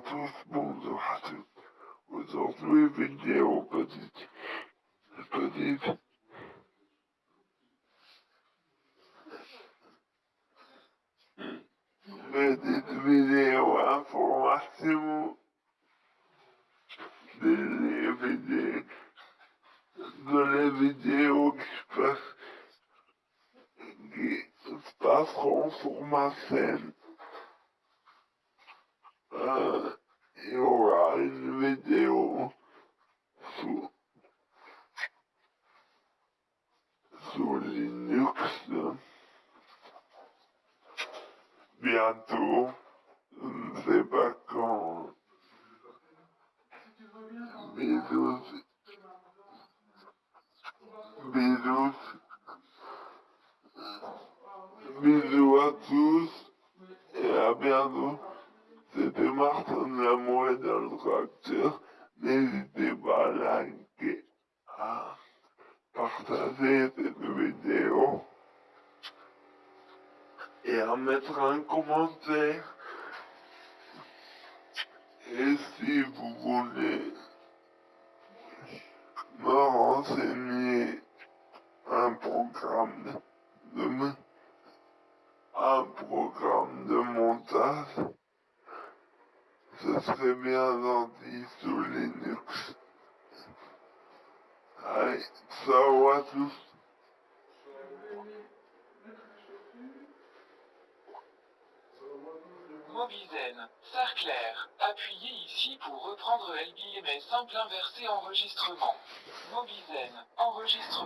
tous, bonjour à tous. Aujourd'hui, vidéo petite, petite. Petite vidéo information des vidéos, de les vidéos qui se passent, qui se passeront sur ma chaîne. Il y aura une vidéo sous, sous Linux bientôt, je ne sais pas quand. Bisous. Bisous. Bisous à tous et à bientôt. C'était Martin Lamour dans le tracteur. N'hésitez pas à liker, à partager cette vidéo et à mettre un commentaire. Et si vous voulez me renseigner un programme de un programme de montage, ce serait bien gentil sous Linux. Allez, ciao à tous. Mobizen, Sarclair. Appuyez ici pour reprendre LBMS simple inversé enregistrement. Mobizen, enregistrement.